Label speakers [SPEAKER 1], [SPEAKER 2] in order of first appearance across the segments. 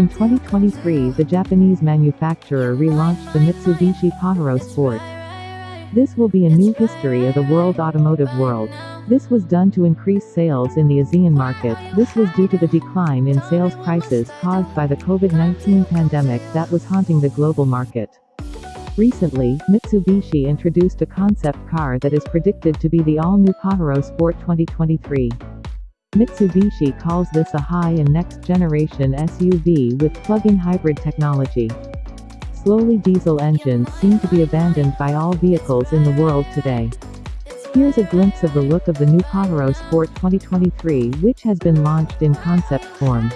[SPEAKER 1] In 2023, the Japanese manufacturer relaunched the Mitsubishi Pajero Sport. This will be a new history of the world automotive world. This was done to increase sales in the ASEAN market. This was due to the decline in sales prices caused by the COVID-19 pandemic that was haunting the global market. Recently, Mitsubishi introduced a concept car that is predicted to be the all-new Pajero Sport 2023. Mitsubishi calls this a high and next generation SUV with plug-in hybrid technology. Slowly diesel engines seem to be abandoned by all vehicles in the world today. Here's a glimpse of the look of the new Pajero Sport 2023 which has been launched in concept form.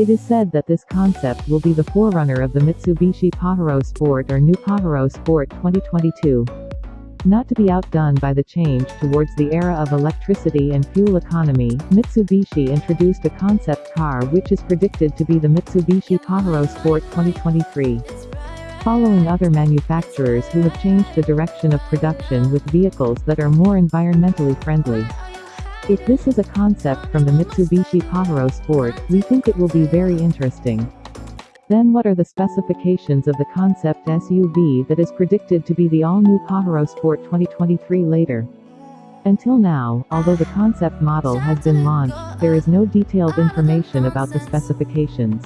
[SPEAKER 2] It
[SPEAKER 1] is said that this concept will be the forerunner of the Mitsubishi Pajero Sport or New Pajero Sport 2022. Not to be outdone by the change towards the era of electricity and fuel economy, Mitsubishi introduced a concept car which is predicted to be the Mitsubishi Pajero Sport 2023. Following other manufacturers who have changed the direction of production with vehicles that are more environmentally friendly. If this is a concept from the Mitsubishi Pajero Sport, we think it will be very interesting. Then what are the specifications of the concept SUV that is predicted to be the all-new Pajero Sport 2023 later? Until now, although the concept model has been launched, there is no detailed information about the specifications.